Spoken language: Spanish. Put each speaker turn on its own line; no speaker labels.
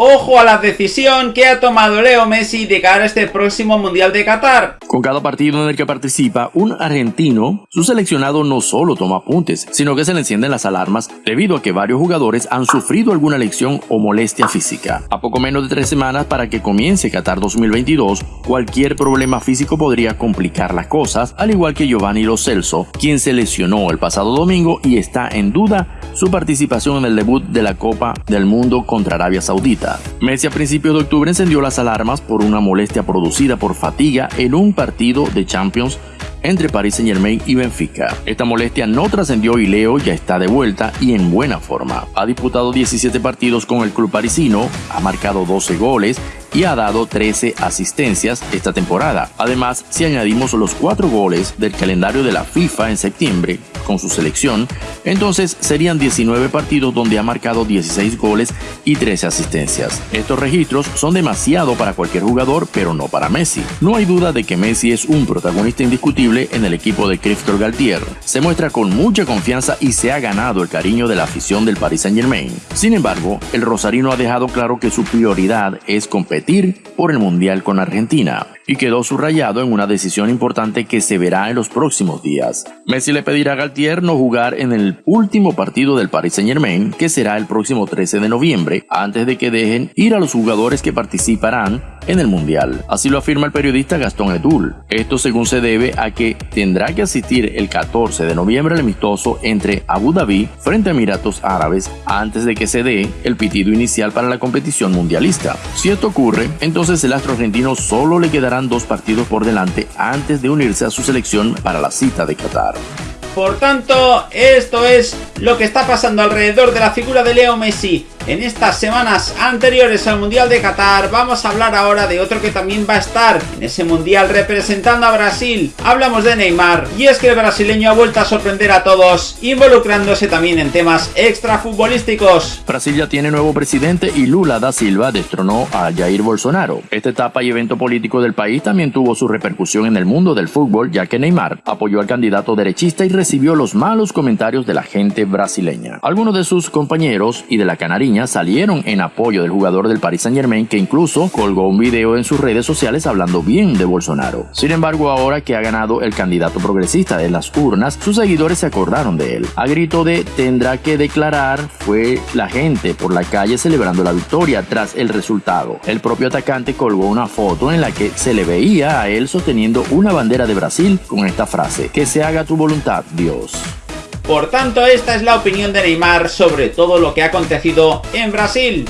Ojo a la decisión que ha tomado Leo Messi de cara a este próximo Mundial de Qatar.
Con cada partido en el que participa un argentino, su seleccionado no solo toma apuntes, sino que se le encienden las alarmas debido a que varios jugadores han sufrido alguna lección o molestia física. A poco menos de tres semanas para que comience Qatar 2022, cualquier problema físico podría complicar las cosas, al igual que Giovanni Lo Celso, quien se lesionó el pasado domingo y está en duda su participación en el debut de la Copa del Mundo contra Arabia Saudita. Messi a principios de octubre encendió las alarmas por una molestia producida por fatiga en un partido de Champions entre Paris Saint Germain y Benfica. Esta molestia no trascendió y Leo ya está de vuelta y en buena forma. Ha disputado 17 partidos con el club parisino, ha marcado 12 goles y ha dado 13 asistencias esta temporada. Además, si añadimos los 4 goles del calendario de la FIFA en septiembre con su selección, entonces serían 19 partidos donde ha marcado 16 goles y 13 asistencias. Estos registros son demasiado para cualquier jugador, pero no para Messi. No hay duda de que Messi es un protagonista indiscutible en el equipo de Christophe Galtier. Se muestra con mucha confianza y se ha ganado el cariño de la afición del Paris Saint Germain. Sin embargo, el rosarino ha dejado claro que su prioridad es competir por el Mundial con Argentina y quedó subrayado en una decisión importante que se verá en los próximos días. Messi le pedirá a Galtier no jugar en el último partido del Paris Saint Germain, que será el próximo 13 de noviembre, antes de que dejen ir a los jugadores que participarán en el Mundial. Así lo afirma el periodista Gastón Edul. Esto según se debe a que tendrá que asistir el 14 de noviembre al amistoso entre Abu Dhabi frente a Emiratos Árabes antes de que se dé el pitido inicial para la competición mundialista. Si esto ocurre, entonces el astro argentino solo le dos partidos por delante antes de unirse a su selección para la cita de Qatar.
Por tanto, esto es lo que está pasando alrededor de la figura de Leo Messi en estas semanas anteriores al Mundial de Qatar vamos a hablar ahora de otro que también va a estar en ese Mundial representando a Brasil. Hablamos de Neymar y es que el brasileño ha vuelto a sorprender a todos involucrándose también en temas extrafutbolísticos.
Brasil ya tiene nuevo presidente y Lula da Silva destronó a Jair Bolsonaro. Esta etapa y evento político del país también tuvo su repercusión en el mundo del fútbol ya que Neymar apoyó al candidato derechista y recibió los malos comentarios de la gente brasileña. Algunos de sus compañeros y de la Canariña salieron en apoyo del jugador del Paris Saint Germain que incluso colgó un video en sus redes sociales hablando bien de Bolsonaro. Sin embargo, ahora que ha ganado el candidato progresista de las urnas, sus seguidores se acordaron de él. A grito de tendrá que declarar, fue la gente por la calle celebrando la victoria tras el resultado. El propio atacante colgó una foto en la que se le veía a él sosteniendo una bandera de Brasil con esta frase, que se haga tu voluntad, Dios.
Por tanto, esta es la opinión de Neymar sobre todo lo que ha acontecido en Brasil.